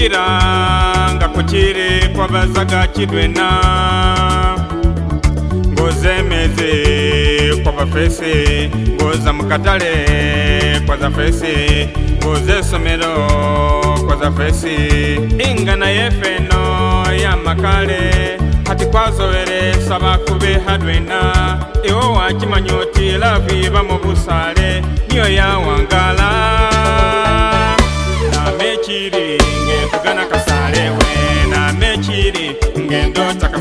kiranga kukiri kwabazaga kidwena ngozemeze kwabafesi ngoza mukatale kwazafesi ngoza esomero kwazafesi ingana yefeno yamakale hati kwazoweresa bakubeha dwena iwo wakimanya oti lavi bamubusale niyo yawangala namekiringa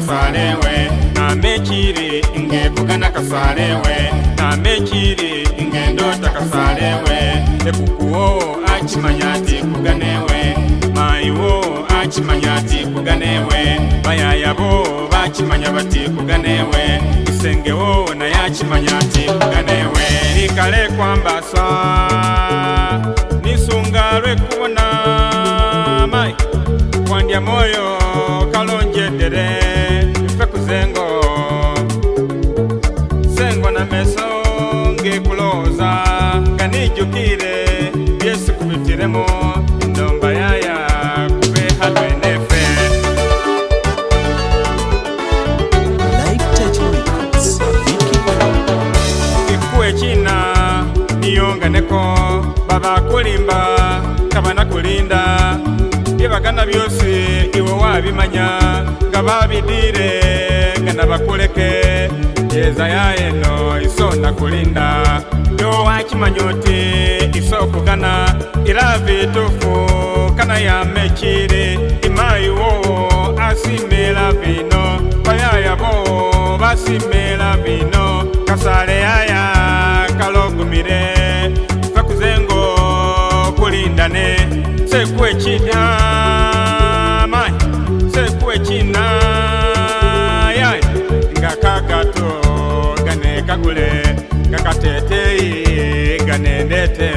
kasalewe namekire ngevukana kasalewe namekire ngendota kasalewe ekukuwo achimanya ti kuganewe maiwo achimanya ti kuganewe vayayavo vachimanya vati kuganewe isengewo naye achimanya ti kuganewe nikale kwambasa nisunga lwekuona mai kwandya moyo kalonjedere ndakwifuza nga nijukire yesu kubitiremo ndomba yaya kube hatu enefe kikuwe china niyonganeko babakulimba kabanakulinda ibagana byose iwe wabimanya nga babidire nga bakuleke yeza yaeno isona kulinda yowachimanyoti isokugana ilavitufu kana yamechili imayiwo asimila vino vayayavo vasimila vino kasale yaya kalogumile vakuzengo kulindane sekwechidaa kakule kakateteyi ganenete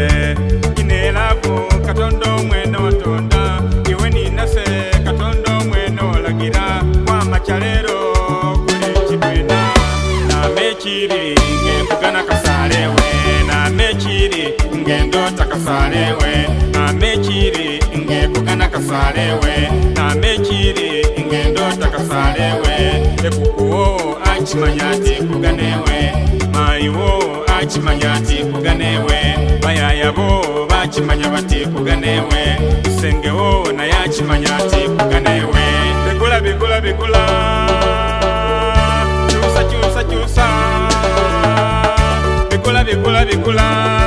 inelako katonda omwene otonda iwe ninase katonda omwene olagira kwamacyalero kule cibwena namekiri ngembugana kasarewe namekiri ngendota kasarewe namekiri ngembugana kasarewe namekiri akimanya nti nfuga newe maayiwo akimanya nti nfuga newe bayayabo bakimanya bati nfuga newe sengewo naye akimanya nti nfuga newe bigula bigula bigula kyusa kyusa kyusa bigula bigula bigula